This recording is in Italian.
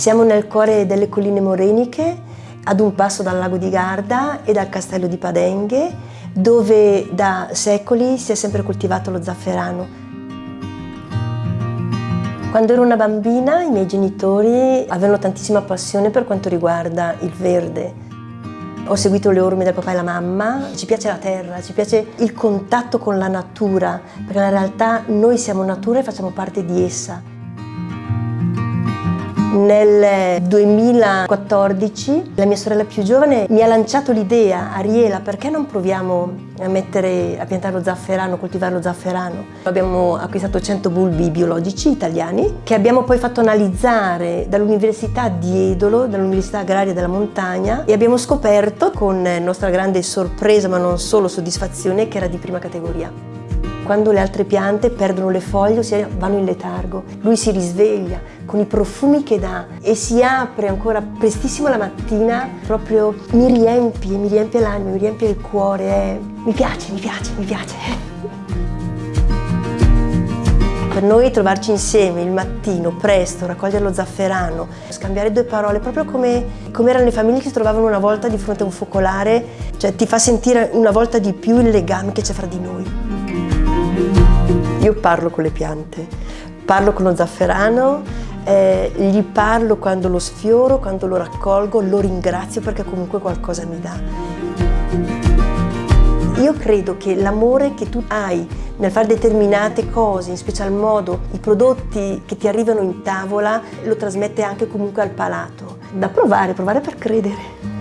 Siamo nel cuore delle colline moreniche, ad un passo dal lago di Garda e dal castello di Padenghe, dove da secoli si è sempre coltivato lo zafferano. Quando ero una bambina i miei genitori avevano tantissima passione per quanto riguarda il verde. Ho seguito le orme del papà e la mamma, ci piace la terra, ci piace il contatto con la natura, perché in realtà noi siamo natura e facciamo parte di essa. Nel 2014 la mia sorella più giovane mi ha lanciato l'idea, Ariela, perché non proviamo a, mettere, a piantare lo zafferano, coltivare lo zafferano? Abbiamo acquistato 100 bulbi biologici italiani che abbiamo poi fatto analizzare dall'Università di Edolo, dall'Università Agraria della Montagna e abbiamo scoperto, con nostra grande sorpresa ma non solo soddisfazione, che era di prima categoria. Quando le altre piante perdono le foglie, ossia vanno in letargo, lui si risveglia con i profumi che dà e si apre ancora prestissimo la mattina, proprio mi riempie, mi riempie l'anima, mi riempie il cuore, eh. mi piace, mi piace, mi piace. Per noi trovarci insieme il mattino, presto, raccogliere lo zafferano, scambiare due parole, proprio come, come, erano le famiglie che si trovavano una volta di fronte a un focolare, cioè ti fa sentire una volta di più il legame che c'è fra di noi. Io parlo con le piante, parlo con lo zafferano, eh, gli parlo quando lo sfioro, quando lo raccolgo, lo ringrazio perché comunque qualcosa mi dà. Io credo che l'amore che tu hai nel fare determinate cose, in special modo i prodotti che ti arrivano in tavola, lo trasmette anche comunque al palato. Da provare, provare per credere.